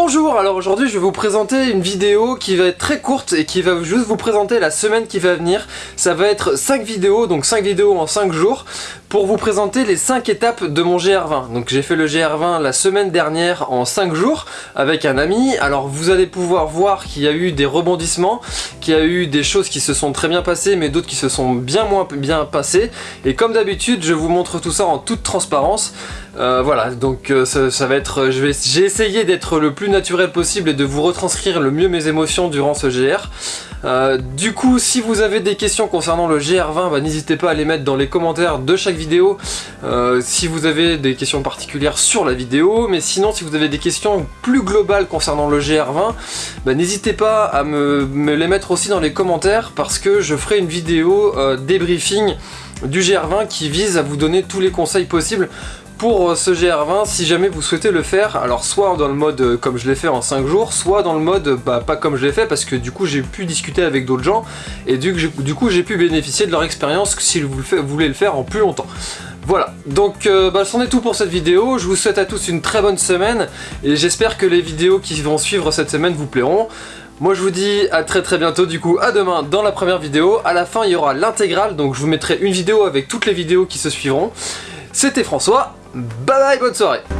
Bonjour, alors aujourd'hui je vais vous présenter une vidéo qui va être très courte et qui va juste vous présenter la semaine qui va venir. Ça va être 5 vidéos, donc 5 vidéos en 5 jours, pour vous présenter les 5 étapes de mon GR20. Donc j'ai fait le GR20 la semaine dernière en 5 jours avec un ami. Alors vous allez pouvoir voir qu'il y a eu des rebondissements, qu'il y a eu des choses qui se sont très bien passées mais d'autres qui se sont bien moins bien passées. Et comme d'habitude je vous montre tout ça en toute transparence. Euh, voilà, donc euh, ça, va être, j'ai essayé d'être le plus naturel possible et de vous retranscrire le mieux mes émotions durant ce GR. Euh, du coup, si vous avez des questions concernant le GR20, bah, n'hésitez pas à les mettre dans les commentaires de chaque vidéo. si vous avez des questions particulières sur la vidéo, mais sinon si vous avez des questions plus globales concernant le GR20, bah, n'hésitez pas à me, me, les mettre aussi dans les commentaires parce que je ferai une vidéo débriefing du GR20 qui vise à vous donner tous les conseils possibles pour euh, ce GR20 si jamais vous souhaitez le faire, alors soit dans le mode euh, comme je l'ai fait en 5 jours, soit dans le mode bah, pas comme je l'ai fait parce que du coup j'ai pu discuter avec d'autres gens et du, coup j'ai pu bénéficier de leur expérience si vous, voulez le faire en plus longtemps. Voilà, donc euh, bah, c'en est tout pour cette vidéo, je vous souhaite à tous une très bonne semaine et j'espère que les vidéos qui vont suivre cette semaine vous plairont. Moi je vous dis à très très bientôt du coup, à demain dans la première vidéo. À la fin il y aura l'intégrale, donc je vous mettrai une vidéo avec toutes les vidéos qui se suivront. C'était François, Bye bye, Bugsite!